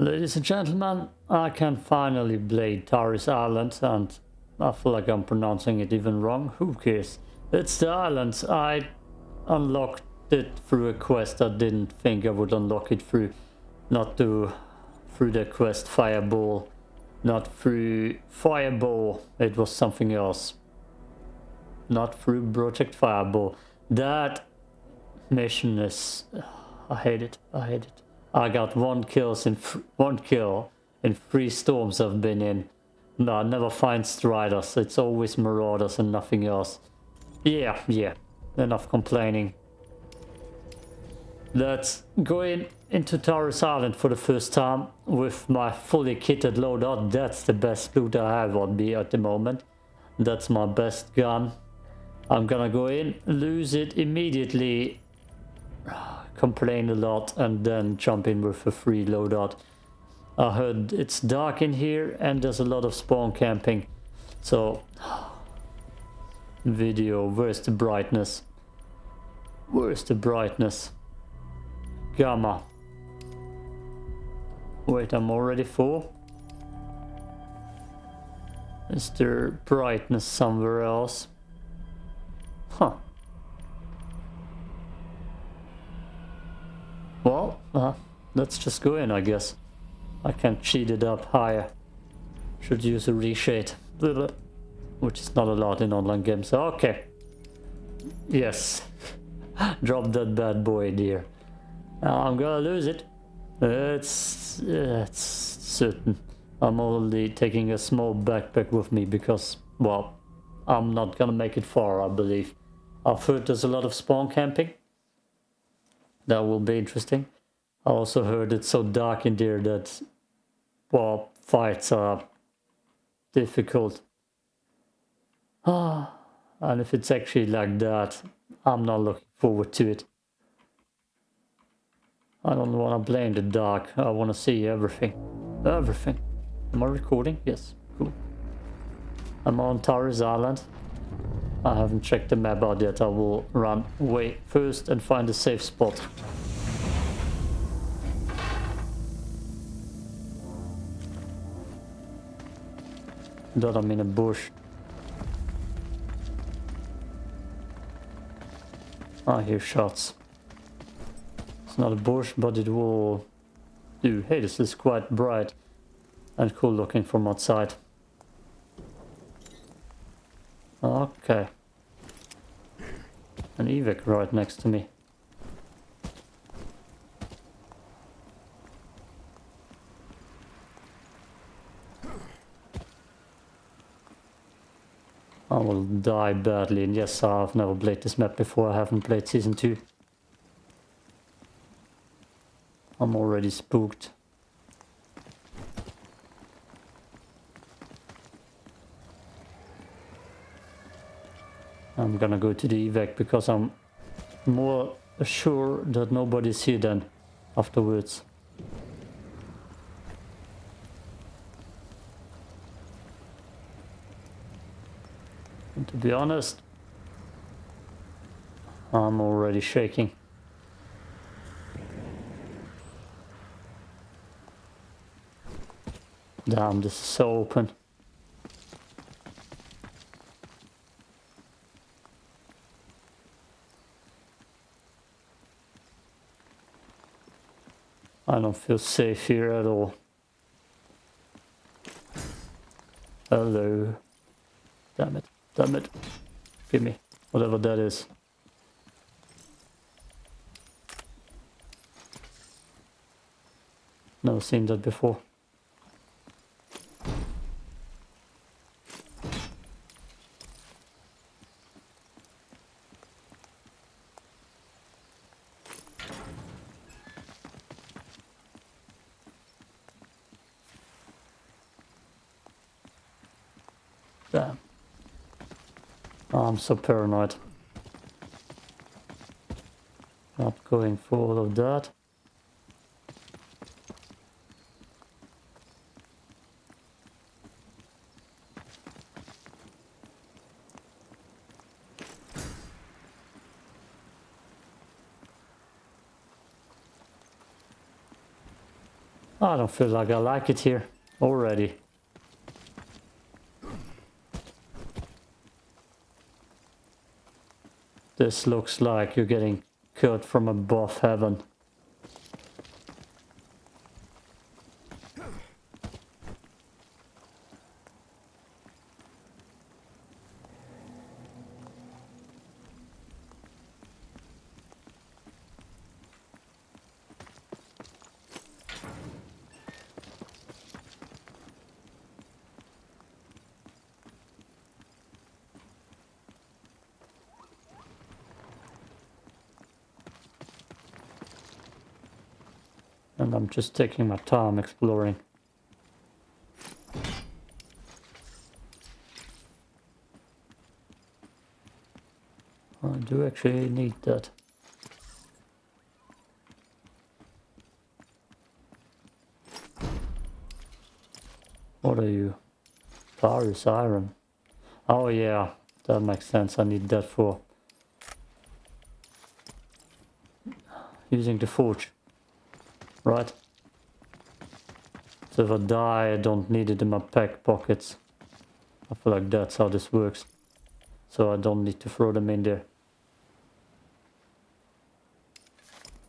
Ladies and gentlemen, I can finally play Tharis Island and I feel like I'm pronouncing it even wrong. Who cares? It's the island. I unlocked it through a quest I didn't think I would unlock it through. Not to, through the quest Fireball. Not through Fireball. It was something else. Not through Project Fireball. That mission is... I hate it. I hate it. I got one kills in one kill in three storms I've been in. No, I never find striders. It's always marauders and nothing else. Yeah, yeah. Enough complaining. Let's go in into Tharis Island for the first time with my fully kitted loadout. That's the best loot I have on me at the moment. That's my best gun. I'm gonna go in, lose it immediately complain a lot and then jump in with a free loadout. I heard it's dark in here and there's a lot of spawn camping. So, video, where's the brightness? Where's the brightness? Gamma. Wait, I'm already full? Is there brightness somewhere else? Huh. Well, uh, let's just go in, I guess. I can cheat it up higher. Should use a reshade. Which is not allowed in online games. Okay. Yes. Drop that bad boy dear. I'm gonna lose it. It's, it's certain. I'm only taking a small backpack with me because, well, I'm not gonna make it far, I believe. I've heard there's a lot of spawn camping. That will be interesting. I also heard it's so dark in there that, well, fights are difficult. Ah, and if it's actually like that, I'm not looking forward to it. I don't want to in the dark. I want to see everything. Everything. Am I recording? Yes. Cool. I'm on Tharis Island. I haven't checked the map out yet. I will run away first and find a safe spot. That I'm in a bush. I hear shots. It's not a bush, but it will do. Hey, this is quite bright and cool looking from outside. Okay. An evac right next to me. I will die badly, and yes, I've never played this map before, I haven't played Season 2. I'm already spooked. I'm gonna go to the evac because I'm more sure that nobody's here then afterwards. And to be honest, I'm already shaking. Damn, this is so open. I don't feel safe here at all. Hello. Damn it. Damn it. Give me. Whatever that is. Never seen that before. Damn. Oh, I'm so paranoid. Not going for all of that. I don't feel like I like it here already. This looks like you're getting cut from above heaven. Just taking my time exploring. I do actually need that. What are you? Tharis iron. Oh yeah, that makes sense. I need that for using the forge. Right. So if I die, I don't need it in my pack pockets. I feel like that's how this works. So I don't need to throw them in there.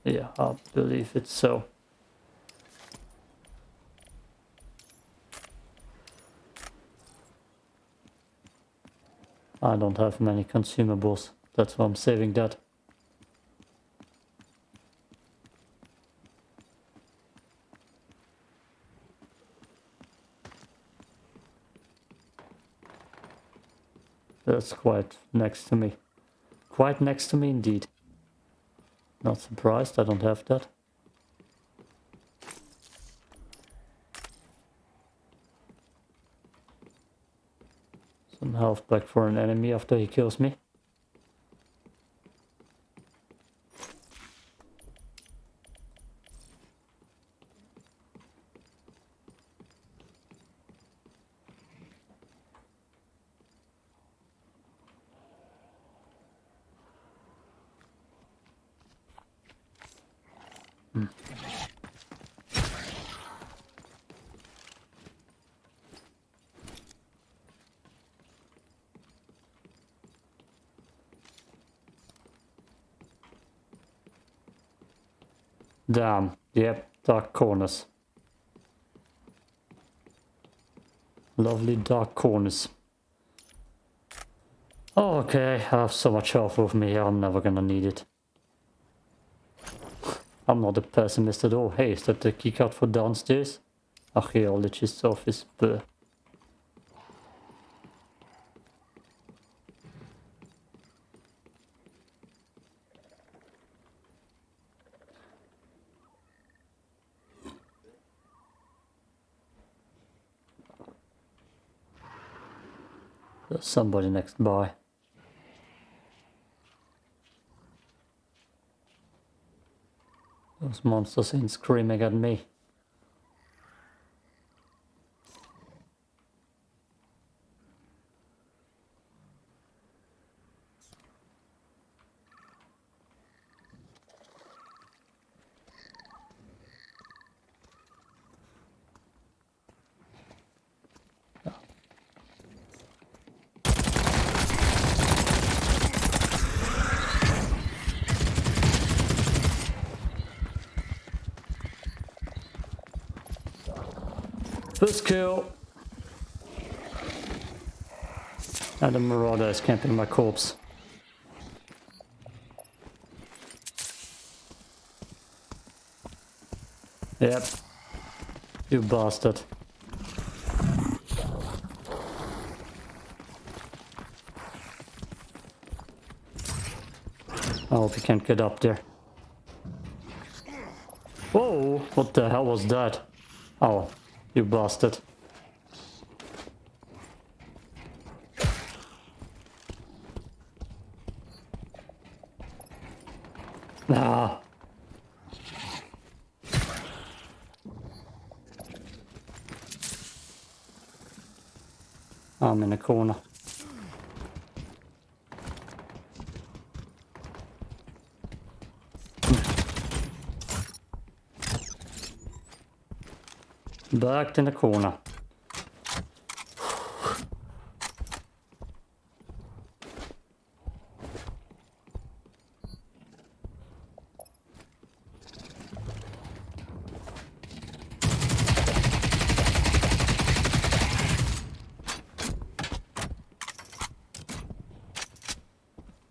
Yeah, I believe it's so. I don't have many consumables. That's why I'm saving that. That's quite next to me. Quite next to me indeed. Not surprised, I don't have that. Some health back for an enemy after he kills me. Damn. Yep, dark corners. Lovely dark corners. Okay, I have so much health with me, I'm never gonna need it. I'm not a pessimist at all. Hey, is that the keycard for downstairs? Archaeologist's office. Bleh. Somebody next by. Those monsters ain't screaming at me. First kill. And the marauder is camping my corpse. Yep. You bastard. I hope you can't get up there. Whoa, what the hell was that? Oh, you bastard. Ah. I'm in a corner. Backed in the corner.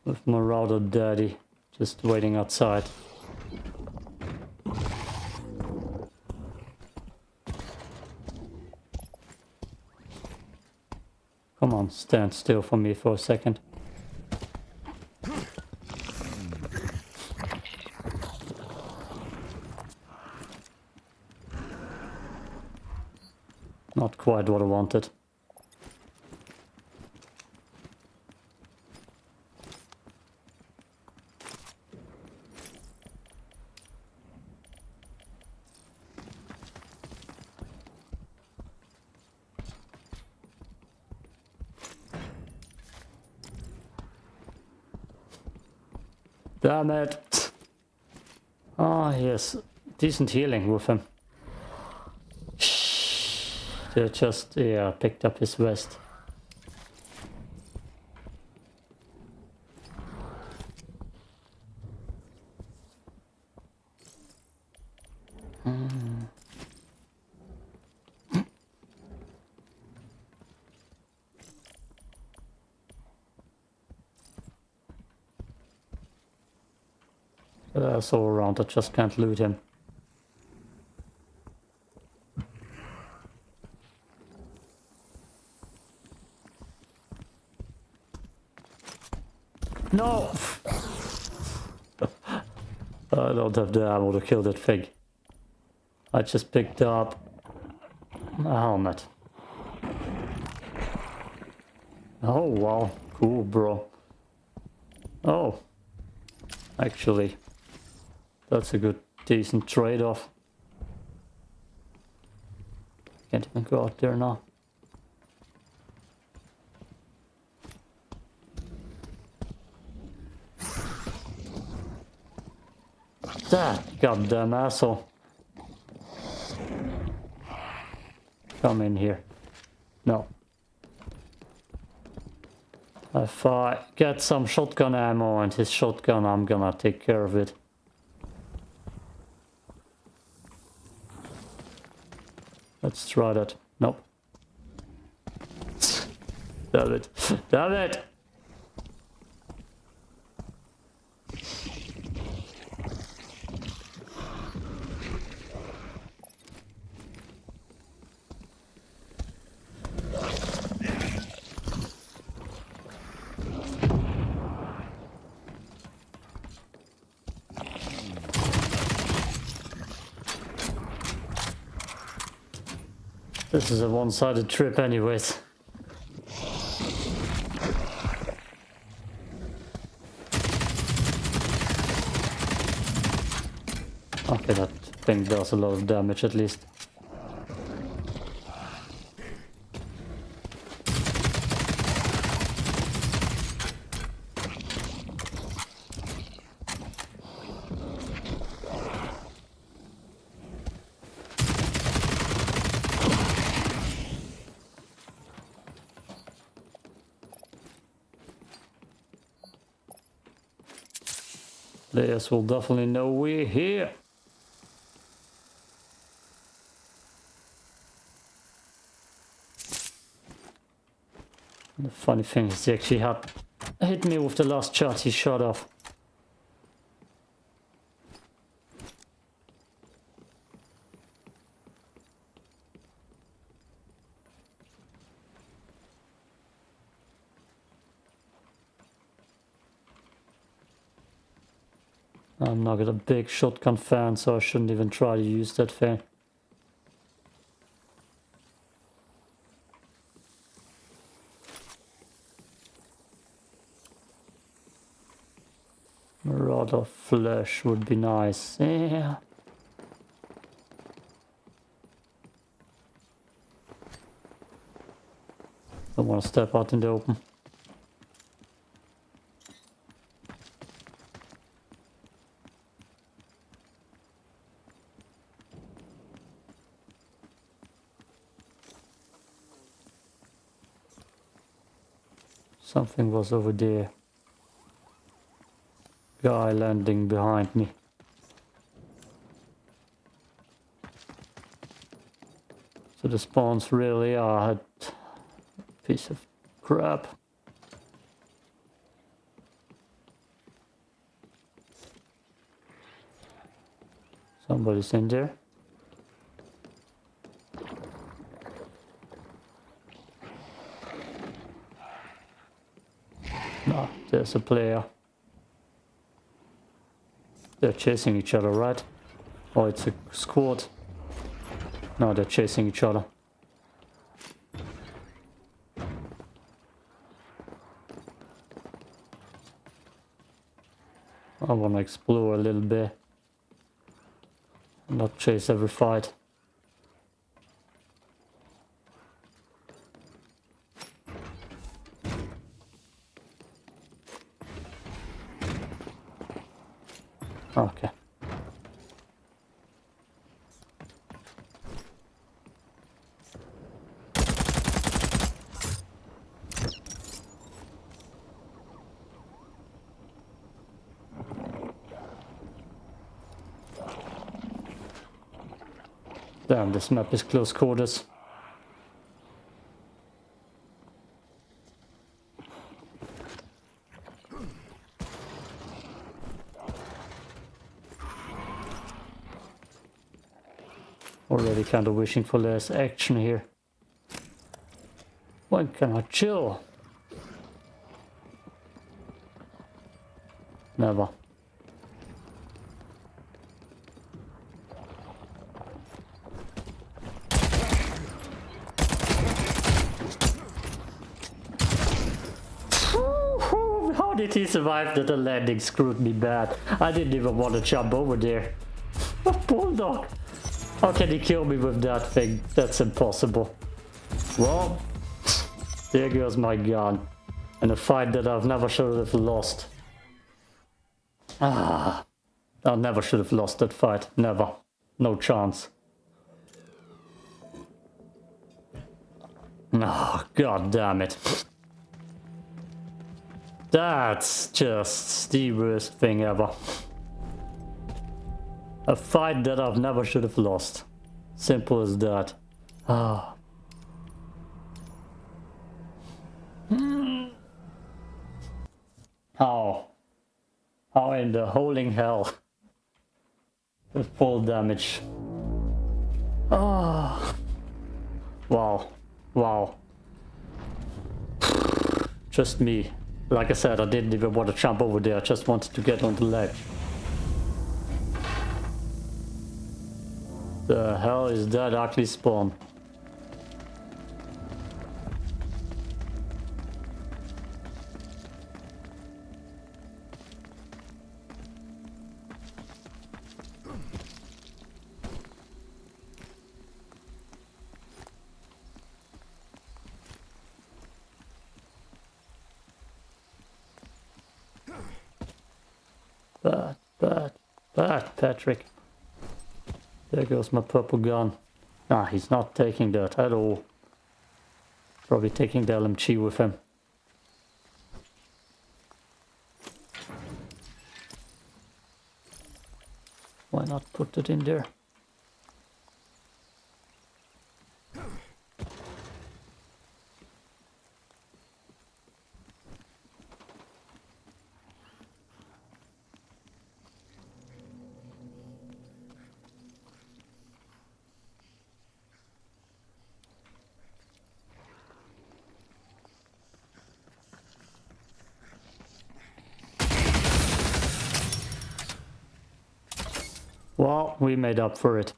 With my router daddy just waiting outside. Come on, stand still for me for a second. Not quite what I wanted. Damn it. Oh, ah, yes. Decent healing with him. They just, yeah, picked up his vest. All around, I just can't loot him. No! I don't have the ammo to kill that thing. I just picked up a helmet. Oh wow, cool bro. Oh, actually, that's a good, decent trade-off. Can't even go out there now. That goddamn asshole. Come in here. No. If I get some shotgun ammo and his shotgun, I'm gonna take care of it. Let's try that. Nope. Damn it. Damn it! This is a one-sided trip anyways. Okay, that thing does a lot of damage at least. Players will definitely know we're here. The funny thing is he actually had hit me with the last shot he shot off. I'm not a big shotgun fan, so I shouldn't even try to use that thing. A lot of flesh would be nice. Yeah. Don't want to step out in the open. Something was over there. Guy landing behind me. So the spawns really are a piece of crap. Somebody's in there. No, there's a player. They're chasing each other, right? Oh, it's a squad. No, they're chasing each other. I want to explore a little bit. Not chase every fight. Okay. Damn, this map is close quarters. Already kind of wishing for less action here. When can I chill? Never. How did he survive that the landing screwed me bad? I didn't even want to jump over there. A bulldog. How can he kill me with that thing? That's impossible. Well, there goes my gun. In a fight that I've never should have lost. Ah, I never should have lost that fight. Never. No chance. Oh, god damn it. That's just the worst thing ever. A fight that I've never should have lost. Simple as that. Ah. How? How in the holding hell? With full damage. Ah. Wow. Wow. Just me. Like I said, I didn't even want to jump over there. I just wanted to get on the ledge. The hell is that ugly spawn? Bad, bad, bad, Patrick. There goes my purple gun. Nah, he's not taking that at all. Probably taking the LMG with him. Why not put it in there? Well, we made up for it.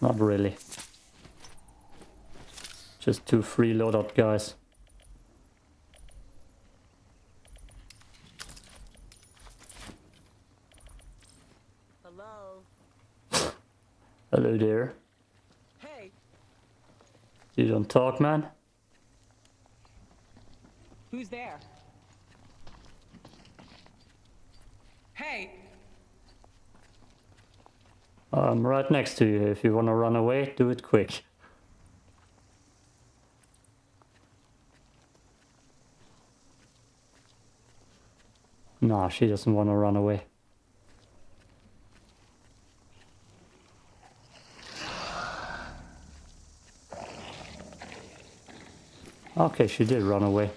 Not really. Just two free loadout guys. Hello. Hello there. Hey. You don't talk, man? Who's there? Hey! I'm right next to you. If you want to run away, do it quick. Nah, she doesn't want to run away. Okay, she did run away.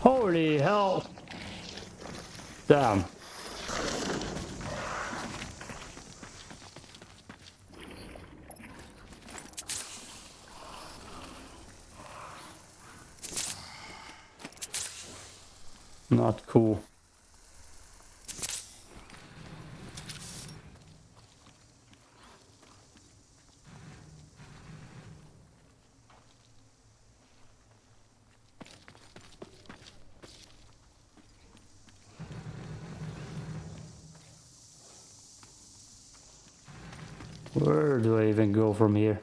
Holy hell! Damn. Not cool. Where do I even go from here?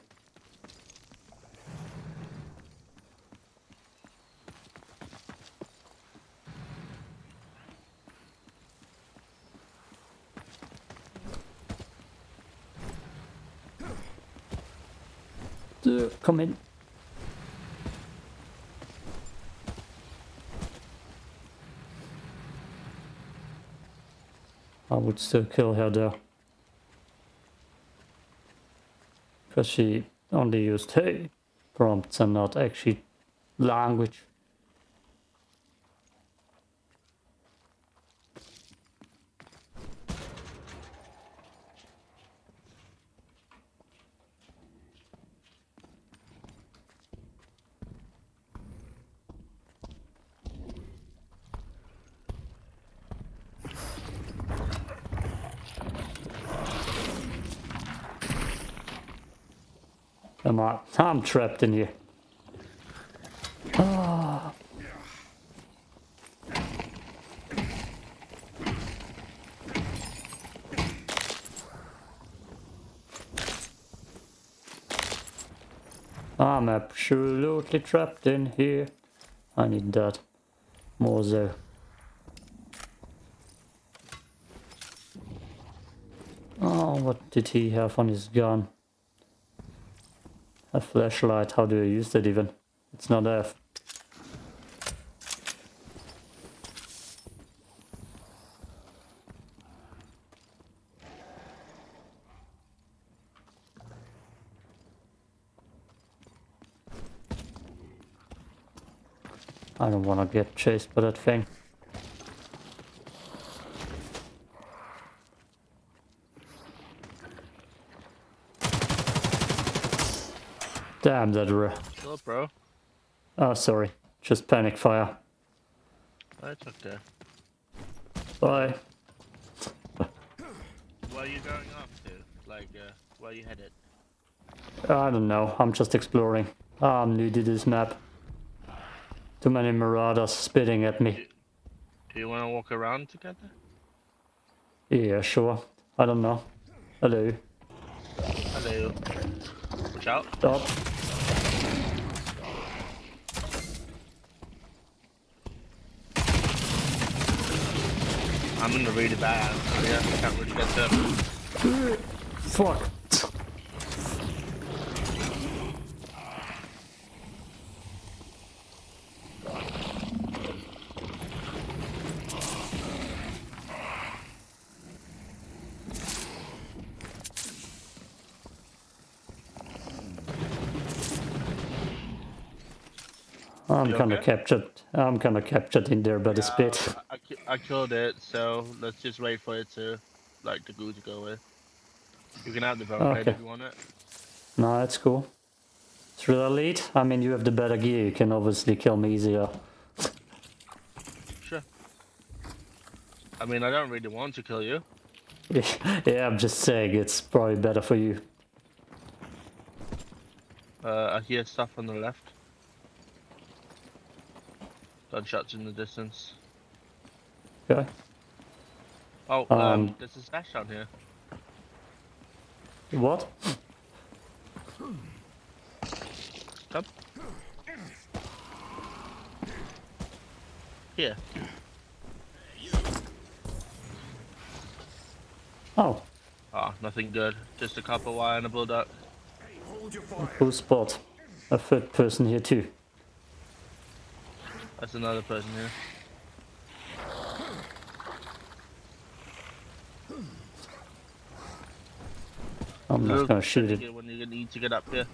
Uh, Come in. I would still kill her though. Because she only used hey prompts and not actually language. I'm trapped in here. Ah. I'm absolutely trapped in here. I need that. More so. Oh, what did he have on his gun? A flashlight, how do you use that even? It's not F. I don't want to get chased by that thing. Damn that re- Hello, bro. Oh, sorry. Just panic fire. That's okay. Bye. Where are you going off to? Like, uh, where are you headed? I don't know. I'm just exploring. I'm new to this map. Too many marauders spitting at me. Do you want to walk around together? Yeah, sure. I don't know. Hello. Hello. Watch out. Stop. I'm in a really bad area. I can't really get to it. Fuck. I'm You kinda okay? captured. I'm kinda captured in there by the spit. I, I killed it, so let's just wait for it to, like, the goo to go away. You can have the barricade Okay. if you want it. No, that's cool. Should I lead? I mean, you have the better gear. You can obviously kill me easier. Sure. I mean, I don't really want to kill you. yeah, I'm just saying it's probably better for you. Uh, I hear stuff on the left. Gunshots in the distance. Okay. Oh, um, Um, there's a stash down here. What? Come. Here. Oh, Ah, nothing good. Just a copper wire and a bulldog. cool spot. A third person here too. That's another person here. I'm not Look, gonna shoot it. When you need to get up here.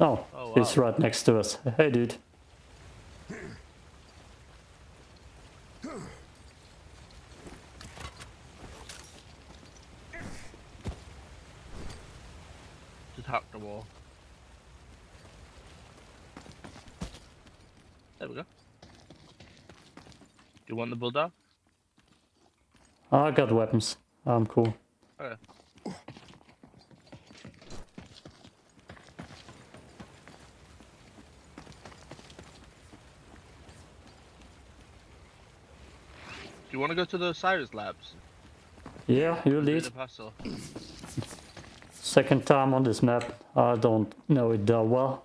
Oh, Oh, he's wow. right next to us. Hey, dude. Just hack the wall. There we go. Do you want the bulldog? I got weapons. I'm cool. Okay. Do you want to go to the Cyrus labs? Yeah, you lead. Second time on this map. I don't know it that well.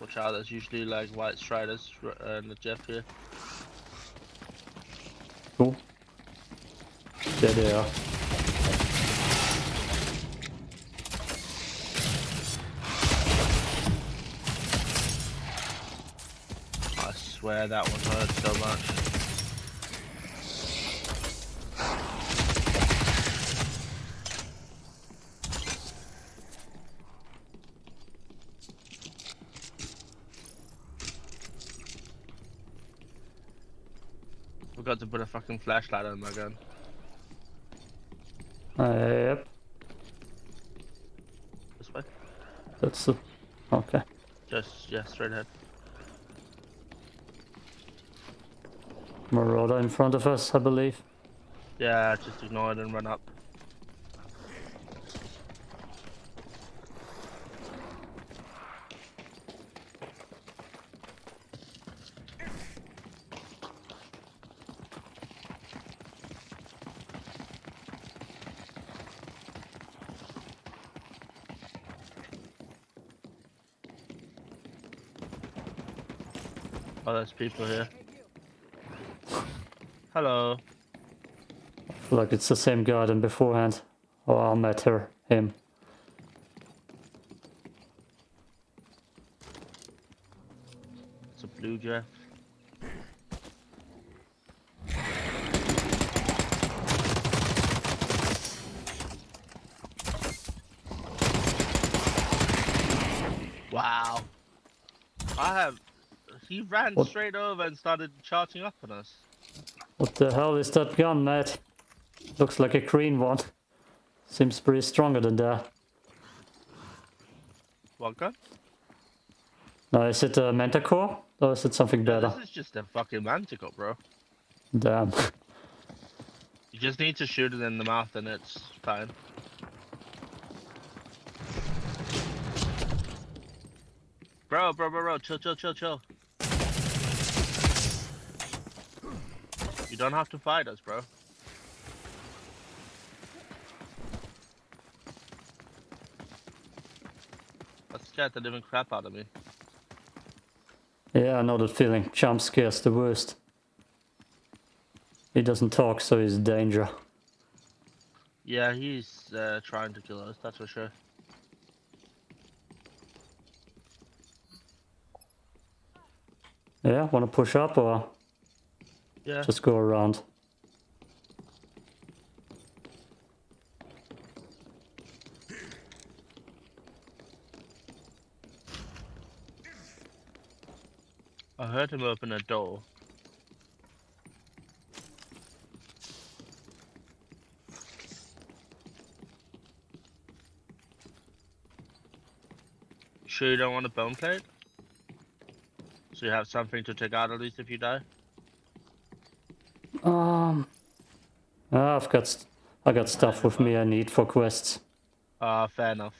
Watch out, there's usually like white striders r- uh, in the Jeff here. Cool. There they are. I swear that one hurt so much. Forgot to put a fucking flashlight on my gun. Uh, yep, This way. that's the... Okay. Just, yeah, straight ahead. Marauder in front of us, I believe. Yeah, just ignore it and run up. People here. Hello. Like it's the same guy than beforehand. Oh, I met her. Him. It's a blue Jeff. Wow. I have. He ran What? straight over and started charging up on us. What the hell is that gun, Matt? Looks like a green one. Seems pretty stronger than that. What gun? No, is it a Manticore? Or is it something No, better? this is just a fucking manticore, bro. Damn. You just need to shoot it in the mouth and it's fine. Bro, bro, bro, bro, chill, chill, chill, chill. You don't have to fight us, bro. That scared the living crap out of me. Yeah, I know that feeling. Jump scares the worst. He doesn't talk, so he's danger. Yeah, he's uh, trying to kill us, that's for sure. Yeah, wanna push up or Yeah. just go around? I heard him open a door. Sure you don't want a bone plate? So you have something to take out at least if you die? Um, I've got I got stuff with me I need for quests. Ah, fair enough.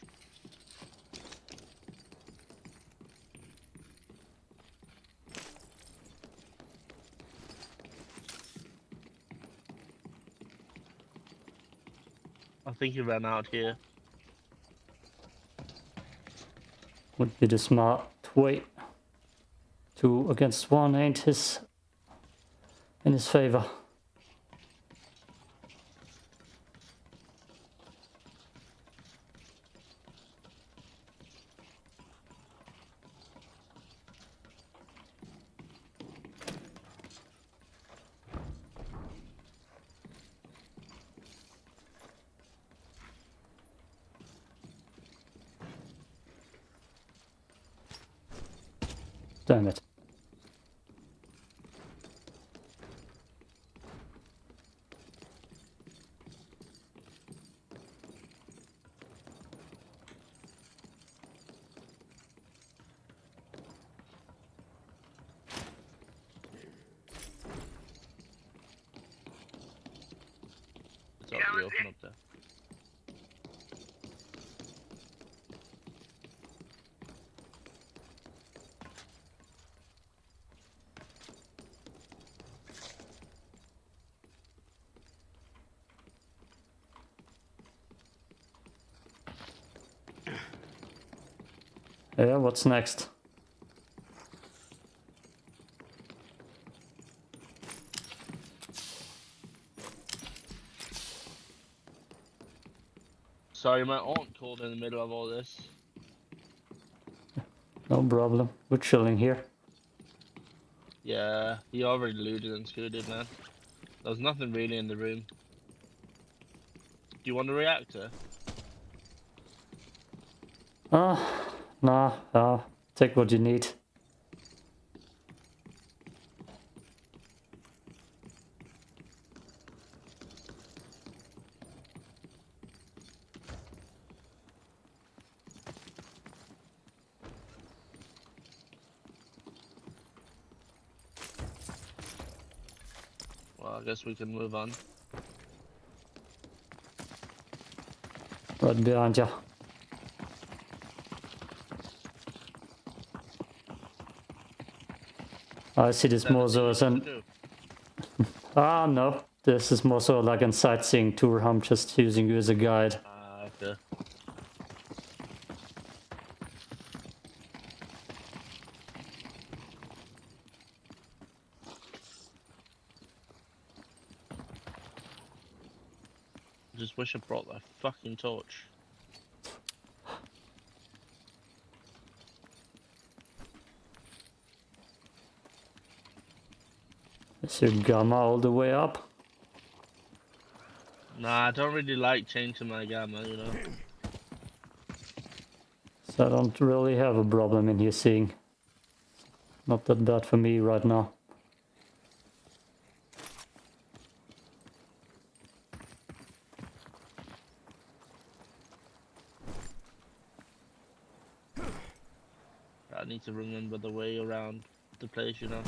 I think he ran out here. Would be the smart way. Two against one ain't his in his favor. Damn it. It's up the open up there. Yeah, what's next? Sorry, my aunt called in the middle of all this. No problem. We're chilling here. Yeah, he already looted and scooted, man. There's nothing really in the room. Do you want a reactor? Ah, nah, ah, take what you need. Well, I guess we can move on. Right behind you. I see this more so as an ah no. This is more so like a sightseeing tour. I'm just using you as a guide. Ah, okay. Just wish I brought that fucking torch. Is your gamma all the way up? Nah, I don't really like changing my gamma, you know. So I don't really have a problem in here seeing. Not that bad for me right now. I need to remember the way around the place, you know.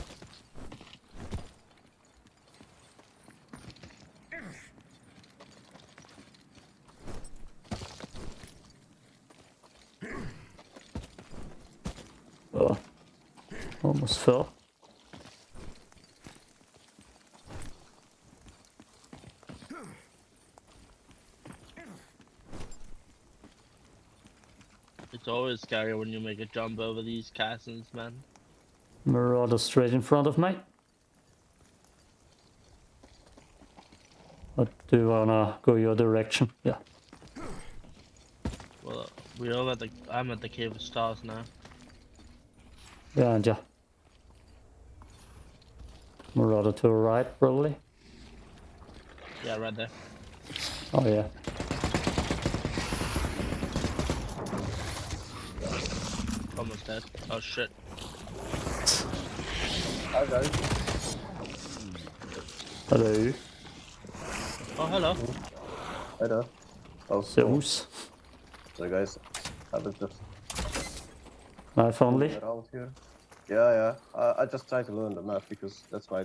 Oh, fell. It's always scary when you make a jump over these castles, man. Marauder straight in front of me. But do you wanna go your direction? Yeah. Well, we're all at the. I'm at the Cave of Stars now. Behind ya. Marauder to the right, probably. Yeah, right there. Oh yeah. Almost dead. Oh shit. Hi guys. Hello. Oh, hello. Hello. there. Oh, so, Zeus. so guys, I was just Knife only. around here. Yeah, yeah. I, I just try to learn the map because that's my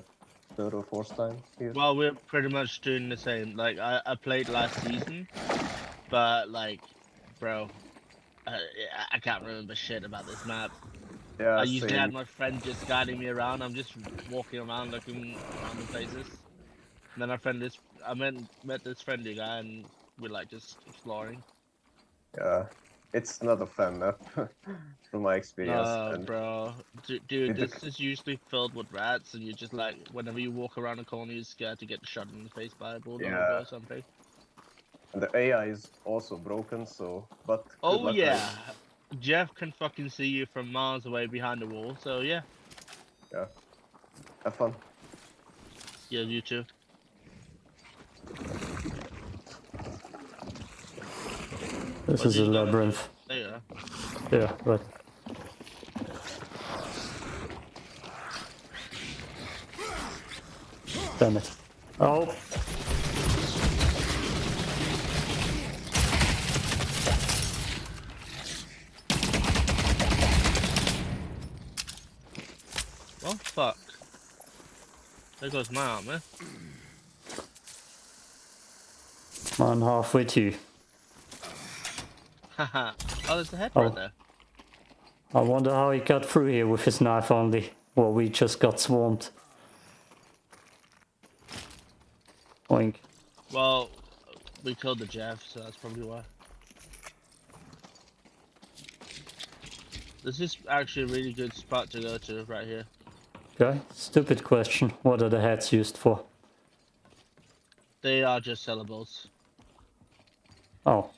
third or fourth time here. Well, we're pretty much doing the same. Like I, I played last season, but like, bro, I, I can't remember shit about this map. yeah, I usually same. had my friend just guiding me around. I'm just walking around looking around the places. And then I friend this, I met met this friendly guy, and we're like just exploring. Yeah, it's not a fun map from my experience. No, and bro, D- dude, this is usually filled with rats, and you're just like, whenever you walk around a corner, you're scared to get shot in the face by a bulldog Yeah. or something. and the AI is also broken, so but. Oh yeah. Jeff can fucking see you from miles away behind the wall. So yeah. yeah, Have fun. yeah, you too. This is a labyrinth. There. Yeah, right. Damn it. Oh, Well, fuck. There goes my armor. I'm halfway to. oh, there's a head Oh. right there. I wonder how he got through here with his knife only. Well, we just got swarmed. Oink. Well, we killed the Jeff, so that's probably why. This is actually a really good spot to go to right here. Okay, stupid question. What are the heads used for? They are just sellables. Oh.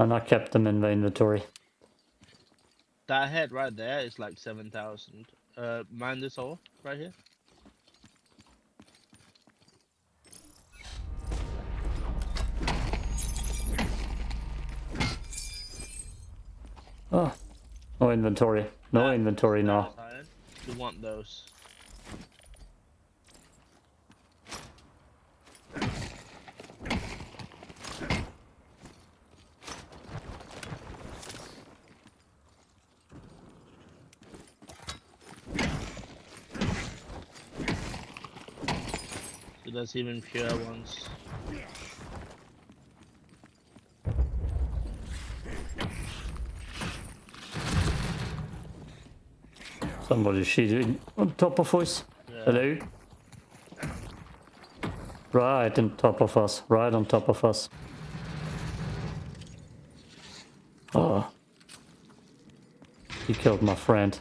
And I kept them in the inventory. That head right there is like 7,000. Uh, mind this hole right here? Oh. No inventory. No That- inventory now. You want those. There's even pure ones. Somebody shooting on top of us. Yeah. Hello? Right on top of us. Right on top of us. Oh. He killed my friend.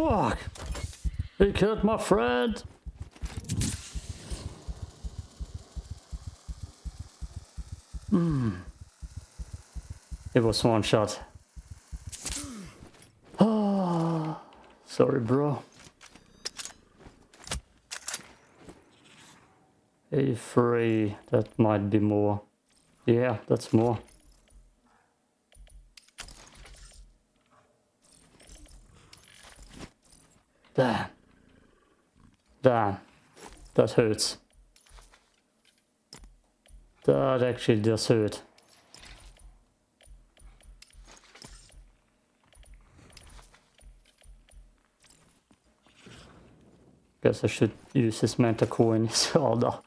Fuck! He killed my friend! Hmm. It was one shot. Oh, sorry, bro. A3, that might be more. Yeah, that's more. Damn. Damn. That hurts. That actually does hurt. Guess I should use his coin as well though.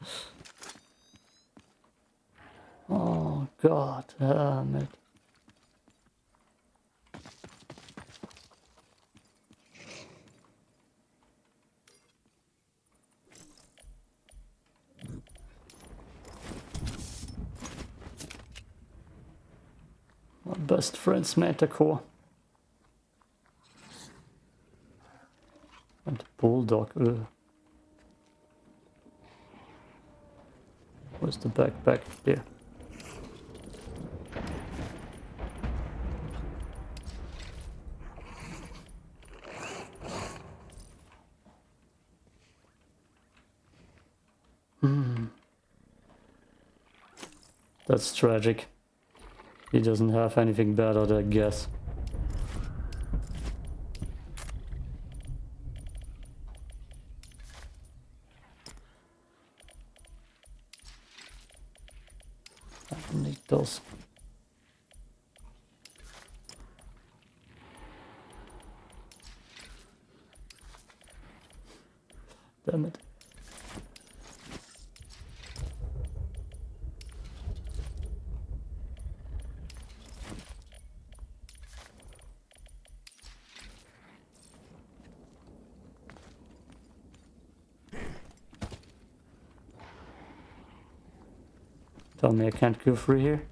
Oh god damn it. My best friend's Manticore. And Bulldog, ugh. Where's the backpack? There. Hmm. That's tragic. He doesn't have anything better, I guess. Need those. Damn it. Me I can't go through here.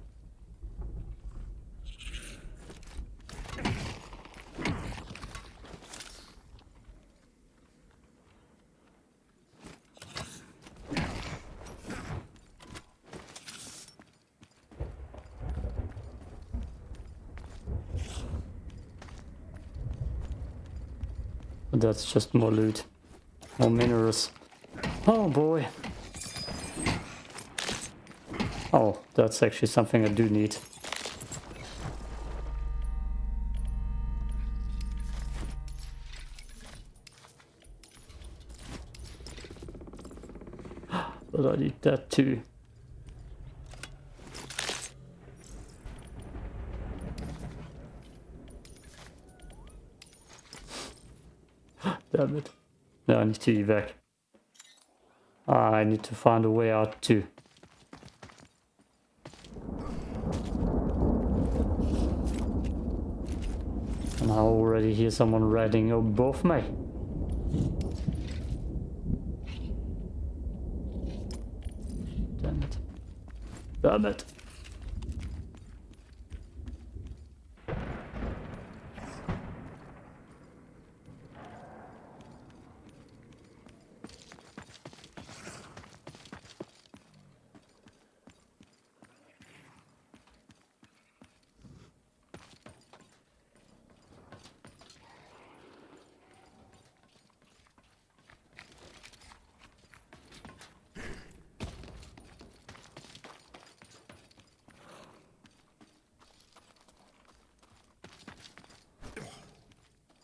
That's just more loot. More minerals. Oh boy. Oh, that's actually something I do need. But I need that too. Damn it. No, I need to evac. I need to find a way out too. And I already hear someone riding above me. Damn it. Damn it.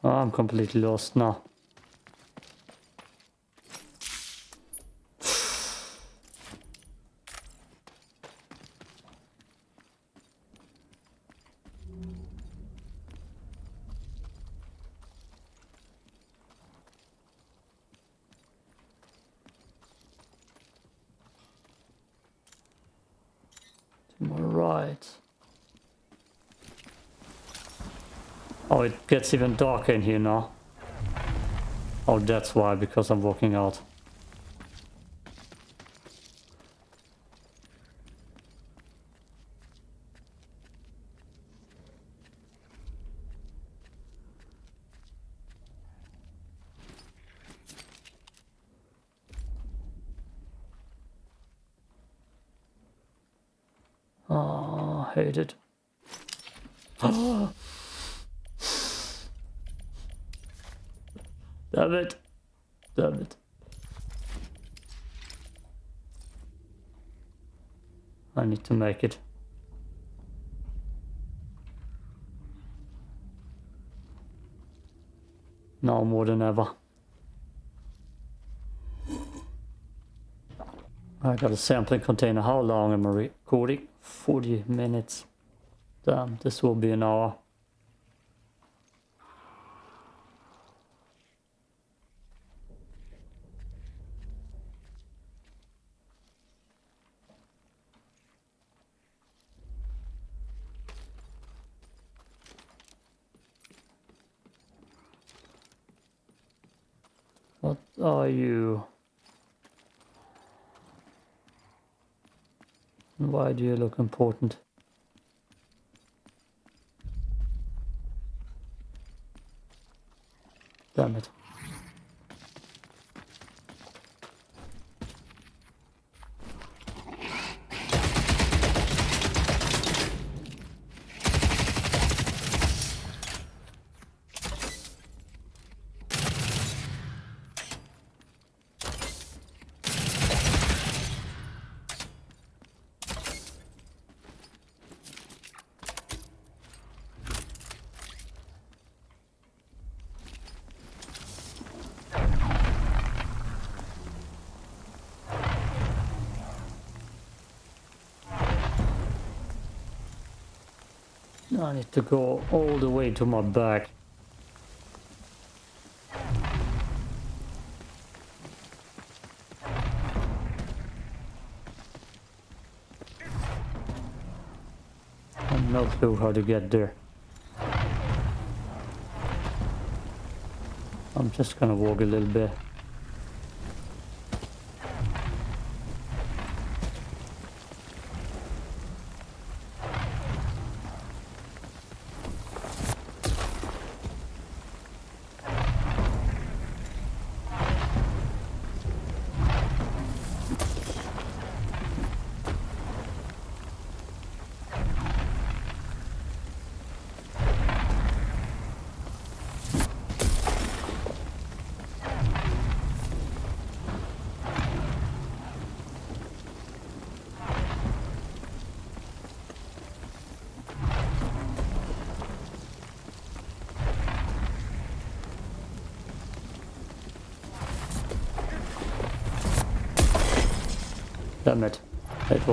Oh, I'm completely lost now. To my right. Oh, it gets even darker in here now. Oh, that's why, because I'm walking out. Oh, hate ah. Damn it. Damn it. I need to make it. Now more than ever. I got a sampling container. How long am I recording? 40 minutes. Damn, this will be an hour. What are you? And Why do you look important? Damn it. I need to go all the way to my back. I have no clue how to get there. I'm just gonna walk a little bit.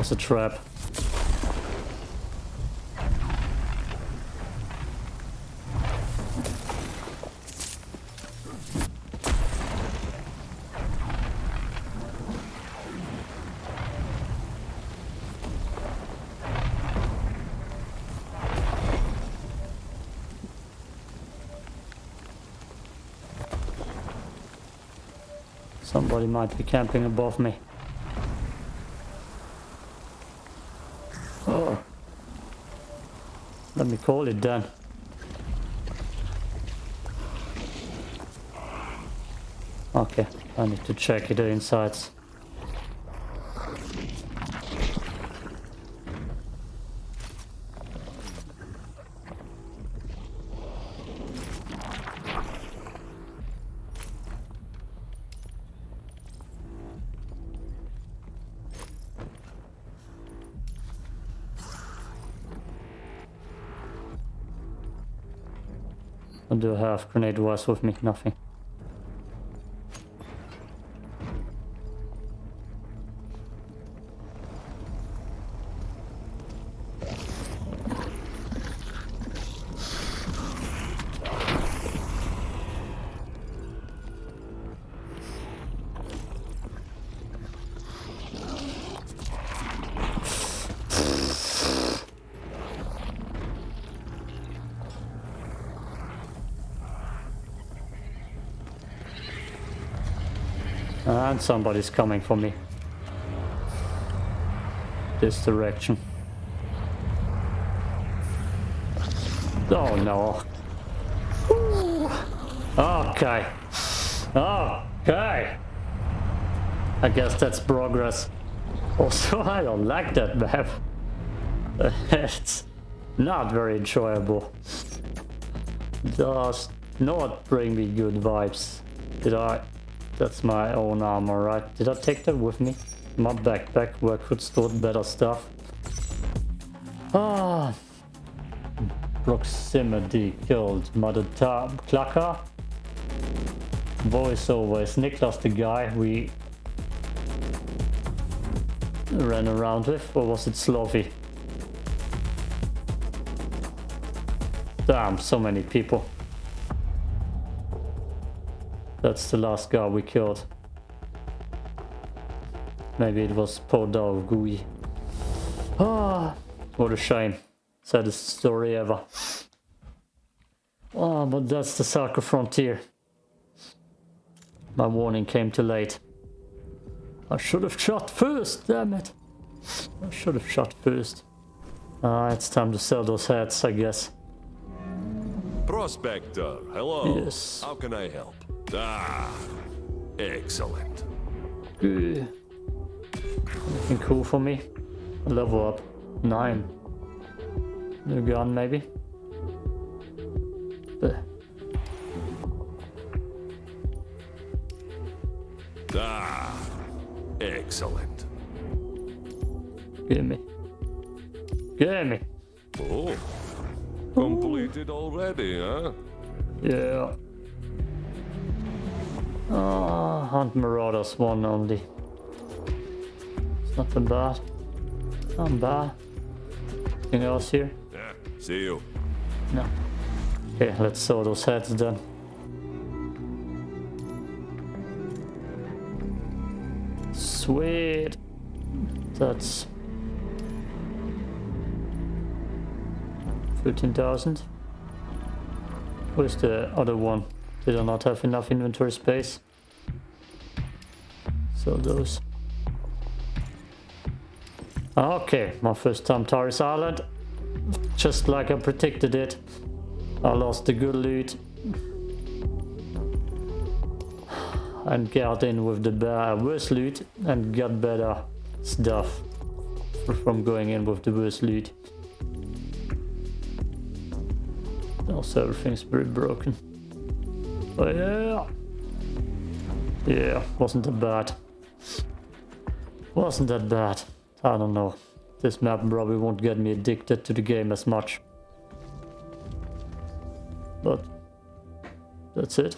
Was a trap. Somebody might be camping above me. Oh. Let me call it done. Okay, I need to check the insides. Grenade wires with me, nothing. Somebody's coming for me. This direction. Oh no. Okay. Okay. I guess that's progress. Also, I don't like that map. it's not very enjoyable. Does not bring me good vibes. Did I? That's my own armor, right? Did I take that with me? My backpack where I could store better stuff. Ah. Proximity killed Mother Tab Clucker. Voiceover is Niklas the guy we ran around with, or was it Slovy? Damn, so many people. That's the last guy we killed. Maybe it was Podar Gui. Ah, what a shame. Saddest story ever. Ah, but that's the Sarka frontier. My warning came too late. I should have shot first, damn it. I should have shot first. Ah, it's time to sell those hats, I guess. Prospector, hello. Yes. How can I help? Ah, excellent. Good. Anything cool for me? Level up. Nine. New gun, maybe? Bleh. Ah, excellent. Give me. Give me. Oh, completed already, huh? Yeah. Hunt Marauders one only. It's nothing bad. Not bad. Anything else here? Yeah, see you. No. Okay, let's saw those heads then. Sweet. That's 13,000. Where's the other one? Did I not have enough inventory space? Those. Okay, my first time Tharis Island. Just like I predicted it. I lost the good loot. And got in with the ba- uh, worst loot and got better stuff from going in with the worst loot. Also everything's pretty broken. Oh yeah. Yeah, wasn't that bad. Wasn't that bad. I don't know. This map probably won't get me addicted to the game as much. But that's it.